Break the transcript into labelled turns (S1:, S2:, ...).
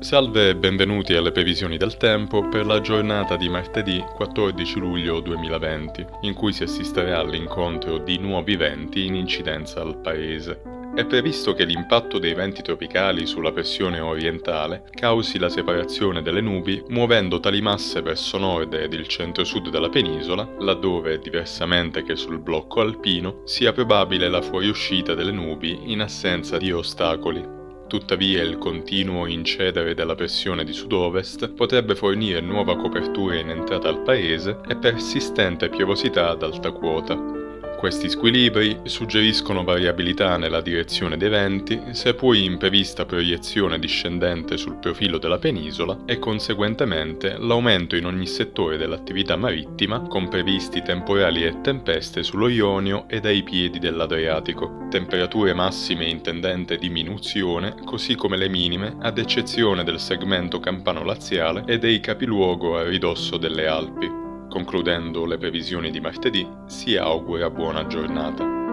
S1: Salve e benvenuti alle previsioni del tempo per la giornata di martedì 14 luglio 2020, in cui si assisterà all'incontro di nuovi venti in incidenza al paese. È previsto che l'impatto dei venti tropicali sulla pressione orientale causi la separazione delle nubi muovendo tali masse verso nord ed il centro-sud della penisola, laddove, diversamente che sul blocco alpino, sia probabile la fuoriuscita delle nubi in assenza di ostacoli. Tuttavia il continuo incedere della pressione di sud-ovest potrebbe fornire nuova copertura in entrata al paese e persistente piovosità ad alta quota. Questi squilibri suggeriscono variabilità nella direzione dei venti, seppur in prevista proiezione discendente sul profilo della penisola e conseguentemente l'aumento in ogni settore dell'attività marittima, con previsti temporali e tempeste sullo Ionio e dai piedi dell'Adriatico. Temperature massime in tendente diminuzione, così come le minime, ad eccezione del segmento campano-laziale e dei capiluogo a ridosso delle Alpi. Concludendo le previsioni di martedì, si augura buona giornata.